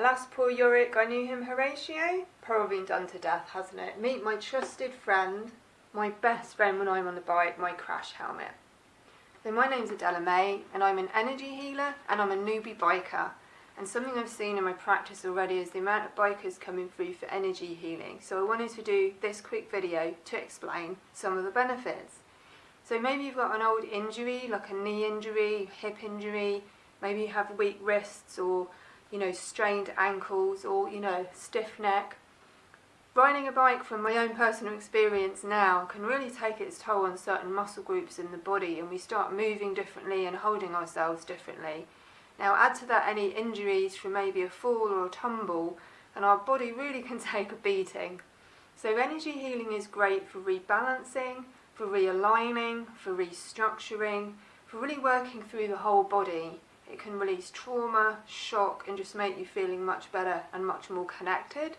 Alas, poor Yorick, I knew him Horatio. Probably done to death, hasn't it? Meet my trusted friend, my best friend when I'm on the bike, my crash helmet. So my name's Adela May, and I'm an energy healer, and I'm a newbie biker. And something I've seen in my practice already is the amount of bikers coming through for energy healing. So I wanted to do this quick video to explain some of the benefits. So maybe you've got an old injury, like a knee injury, hip injury, maybe you have weak wrists or, you know, strained ankles or, you know, stiff neck. Riding a bike from my own personal experience now can really take its toll on certain muscle groups in the body and we start moving differently and holding ourselves differently. Now add to that any injuries from maybe a fall or a tumble and our body really can take a beating. So energy healing is great for rebalancing, for realigning, for restructuring, for really working through the whole body. It can release trauma, shock and just make you feeling much better and much more connected.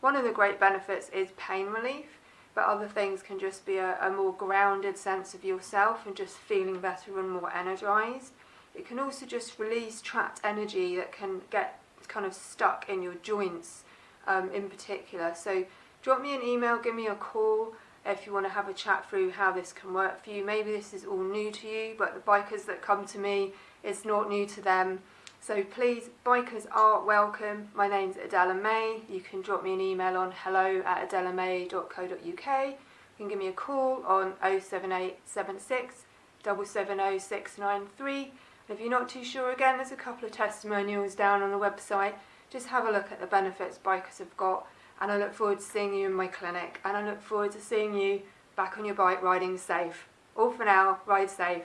One of the great benefits is pain relief, but other things can just be a, a more grounded sense of yourself and just feeling better and more energized. It can also just release trapped energy that can get kind of stuck in your joints um, in particular. So drop me an email, give me a call if you want to have a chat through how this can work for you. Maybe this is all new to you, but the bikers that come to me, it's not new to them. So please, bikers are welcome. My name's Adela May. You can drop me an email on hello at adelamay.co.uk. You can give me a call on 07876 770693. If you're not too sure, again, there's a couple of testimonials down on the website. Just have a look at the benefits bikers have got and I look forward to seeing you in my clinic and I look forward to seeing you back on your bike riding safe. All for now, ride safe.